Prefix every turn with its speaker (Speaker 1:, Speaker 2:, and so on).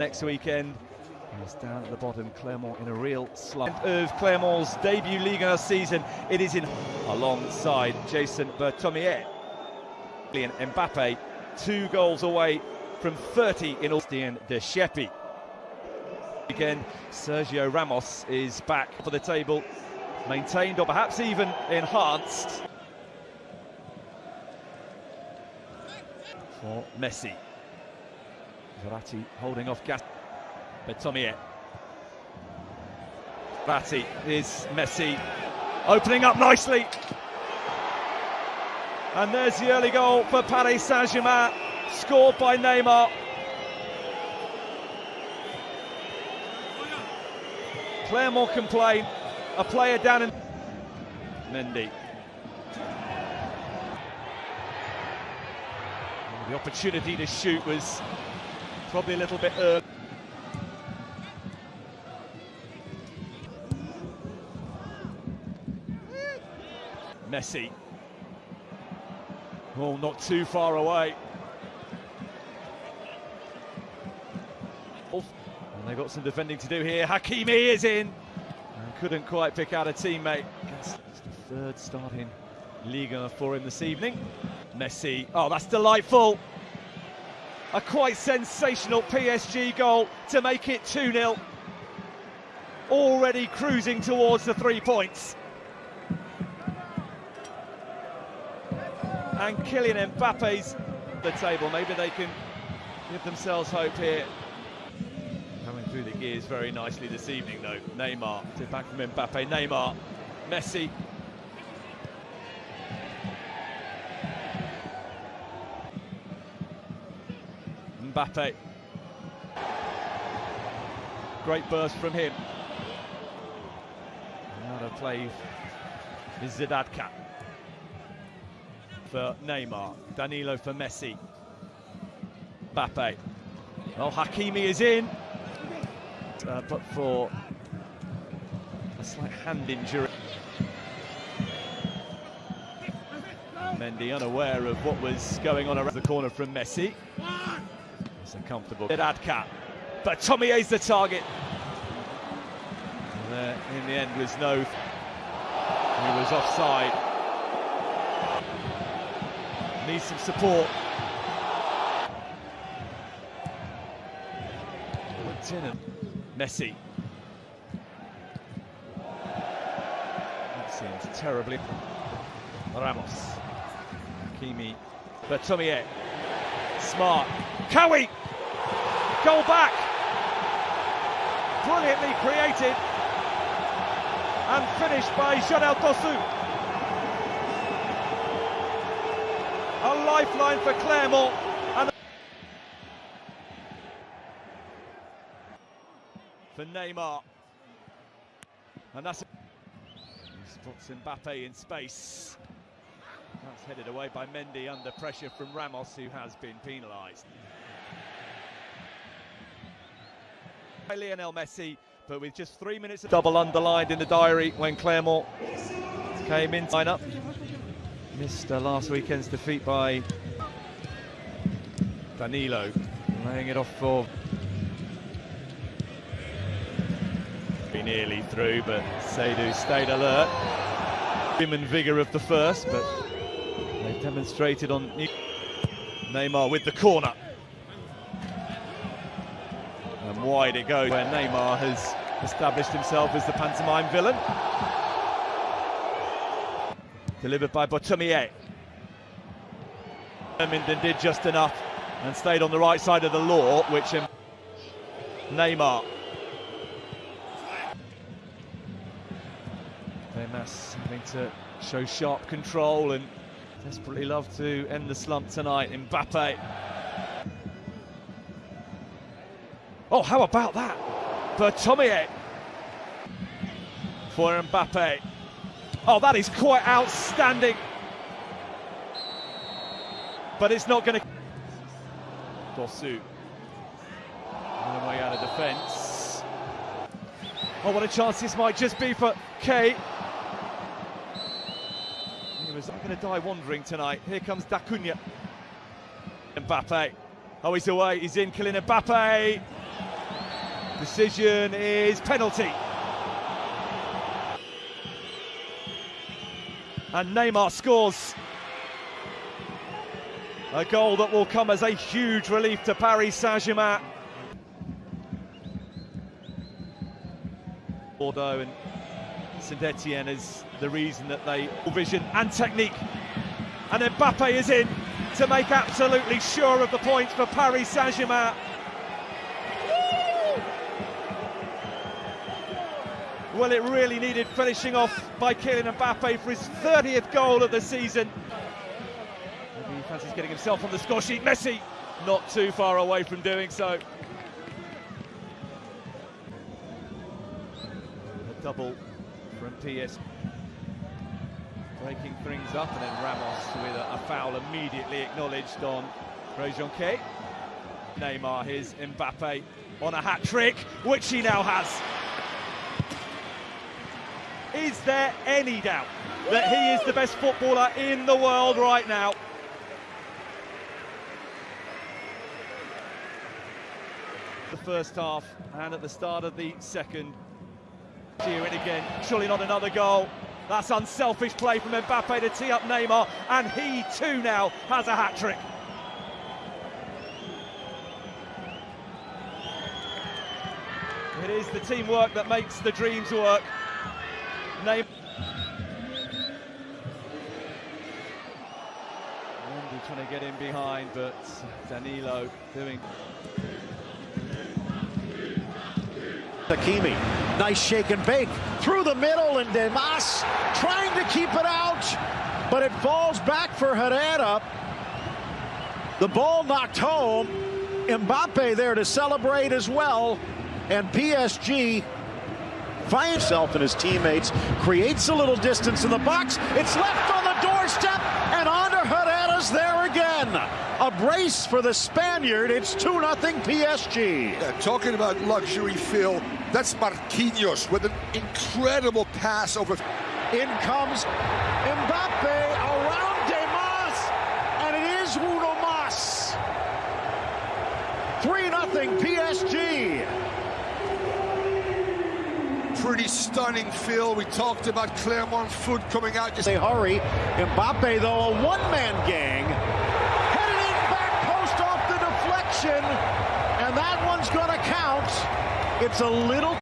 Speaker 1: next weekend. He's down at the bottom, Clermont in a real slump. Of Clermont's debut Liga season, it is in alongside Jason Berthomier. And Mbappe, two goals away from 30 in Austin de. Again, Sergio Ramos is back for the table, maintained or perhaps even enhanced. For Messi. Verratti holding off Gas. Berthomier. Verratti is Messi opening up nicely. And there's the early goal for Paris Saint-Germain, scored by Neymar. Clermont complain, a player down in Mendy. The opportunity to shoot was probably a little bit early. Messi. Oh, not too far away. Oh, and they've got some defending to do here. Hakimi is in. And couldn't quite pick out a teammate. It's the third starting Liga for him this evening. Messi. Oh, that's delightful. A quite sensational PSG goal to make it 2 0. Already cruising towards the three points. And Kylian Mbappe's the table. Maybe they can give themselves hope here. Coming through the gears very nicely this evening, though. Neymar to back from Mbappe. Neymar, Messi, Mbappe. Great burst from him. Another play is Zedadka for Neymar. Danilo for Messi. Mbappe. Well, Hakimi is in. Uh, but for a slight hand injury. Mendy unaware of what was going on around the corner from Messi. It's uncomfortable. Radka. But Tommy is the target. There, in the end was no. He was offside. Needs some support. Lieutenant Messi. That seems terribly. Ramos. Kimi. Berthomier. Smart. Khaoui! Goal back! Brilliantly created and finished by Jodel Dossou. A lifeline for Clermont. And for Neymar. And that's he spots Mbappe in space. That's headed away by Mendy under pressure from Ramos, who has been penalised. By Lionel Messi, but with just three minutes of double underlined in the diary when Clermont came in line up. Missed last weekend's defeat by Danilo, laying it off for. Be nearly through, but Seidu stayed alert. Human vigour of the first, but demonstrated on Neymar with the corner. And wide it goes, where Neymar has established himself as the pantomime villain. Delivered by Berthomier. Minden did just enough and stayed on the right side of the law, which Neymar. Desmas having to show sharp control and desperately love to end the slump tonight. Mbappe. Oh, how about that? Berthomier for Mbappe. Oh, that is quite outstanding. But it's not going to. Dossou. On the way out of defence. Oh, what a chance this might just be for Kay. Going to die wandering tonight. Here comes Dacunia. Mbappe. Oh, he's away. He's in. Kylian Mbappe. Decision is penalty. And Neymar scores. A goal that will come as a huge relief to Paris Saint-Germain. Bordeaux and Saint Etienne is the reason that they vision and technique. And Mbappe is in to make absolutely sure of the points for Paris Saint-Germain. Well, it really needed finishing off by Kylian Mbappe for his 30th goal of the season. Maybe he fancies getting himself on the score sheet. Messi not too far away from doing so. A double PS. Breaking things up, and then Ramos with a, a foul immediately acknowledged on Rejonque. Neymar, his Mbappe on a hat trick, which he now has. Is there any doubt that he is the best footballer in the world right now? The first half and at the start of the second. Here it again, surely not another goal. That's unselfish play from Mbappe to tee up Neymar, and he too now has a hat trick. It is the teamwork that makes the dreams work. Neymar. Trying to get in behind, but Danilo doing.
Speaker 2: Hakimi, nice shake and bake through the middle, and Desmas trying to keep it out, but it falls back for Herrera. The ball knocked home. Mbappe there to celebrate as well, and PSG finds himself and his teammates, creates a little distance in the box. It's left on the doorstep, and on to Herrera's there again. A brace for the Spaniard. It's 2 0 PSG.
Speaker 3: Yeah, talking about luxury, Phil, that's Marquinhos with an incredible pass over.
Speaker 2: In comes Mbappe around Desmas, and it is Uno Mas. 3 0 PSG.
Speaker 3: Pretty stunning, Phil. We talked about Clermont foot coming out. Just
Speaker 2: They hurry. Mbappe, though, a one-man gang. Headed in back post off deflection. And that one's going to count. It's a little...